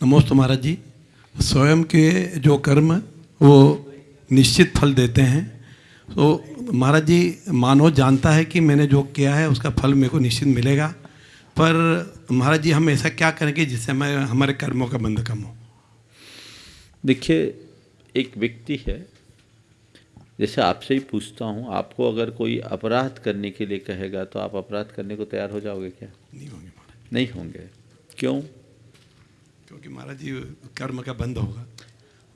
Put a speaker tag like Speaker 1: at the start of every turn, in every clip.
Speaker 1: नमोस्तु महाराज जी। स्वयं के जो कर्म वो निश्चित फल देते हैं। तो महाराज जी मानव जानता है कि मैंने जो किया है उसका फल मेरे को निश्चित मिलेगा। पर महाराज जी हम ऐसा क्या करेंगे जिससे हमें हमारे कर्मों का बंध कम हो?
Speaker 2: देखिए एक व्यक्ति है जैसे आपसे ही पूछता हूँ आपको अगर कोई अपराध करने के लिए कहेगा तो आप अपराध करने को तैयार हो जाओगे क्या?
Speaker 1: नहीं होंगे
Speaker 2: नहीं होंगे। क्यों?
Speaker 1: क्योंकि महाराज जी कर्म का बंध होगा।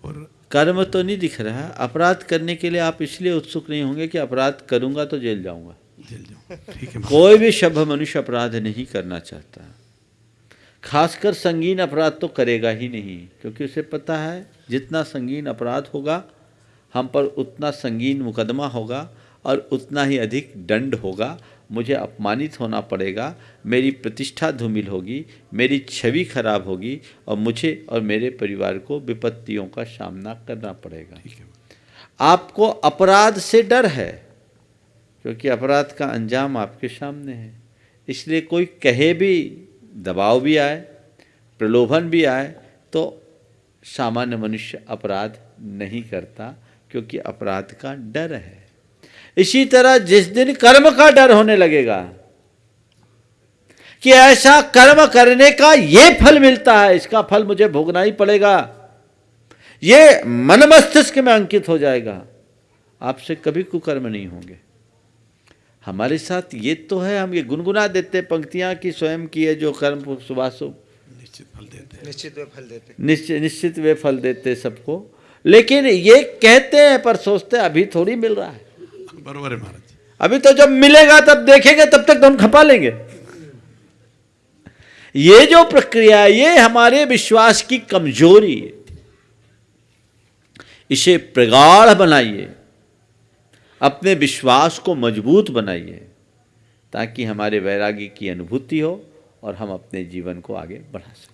Speaker 1: और
Speaker 2: कर्म तो नहीं दिख रहा। अपराध करने के लिए आप इसलिए उत्सुक नहीं होंगे कि अपराध करूँगा तो जेल जाऊँगा।
Speaker 1: जेल जाऊँ। ठीक है
Speaker 2: कोई भी सभ्य मनुष्य अपराध नहीं करना चाहता। खासकर संगीन अपराध तो करेगा ही नहीं क्योंकि उसे पता है जितना संगीन अपराध होगा हम पर उतना संगीन मुकदमा होगा और उतना ही अधिक दंड होगा। मुझे अपमानित होना पड़ेगा मेरी प्रतिष्ठा धूमिल होगी मेरी छवि खराब होगी और मुझे और मेरे परिवार को विपत्तियों का सामना करना पड़ेगा। आपको अपराध से डर है क्योंकि अपराध का अंजाम आपके सामने है। इसलिए कोई कहे भी दबाव भी आए प्रलोभन भी आए तो सामान्य मनुष्य अपराध नहीं करता क्योंकि अपराध का डर है। इसी तरह जिस दिन कर्म का डर होने लगेगा कि ऐसा कर्म करने का ये फल मिलता है इसका फल मुझे भोगना ही पड़ेगा। ये मन मस्तिष्क में अंकित हो जाएगा। आपसे कभी कुकर्म नहीं होंगे। हमारे साथ ये तो है हम ये गुनगुना देते पंक्तियाँ कि स्वयं किए जो कर्म सुबह सुबह
Speaker 1: निश्चित फल देते
Speaker 3: निश्चित वे फल देते
Speaker 2: निश्चित निश्चित वे फल देते सबको। लेकिन ये कहते हैं पर सोचते हैं, अभी थोड़ी मिल रहा है।
Speaker 1: बरोबर है महाराज
Speaker 2: अभी तो जब मिलेगा तब देखेंगे, तब तक तो हम खपा लेंगे। ये जो प्रक्रिया ये हमारे विश्वास की कमज़ोरी है। इसे प्रगाढ़ बनाइए, अपने विश्वास को मज़बूत बनाइए, ताकि हमारे वैरागी की अनुभूति हो और हम अपने जीवन को आगे बढ़ा सकें।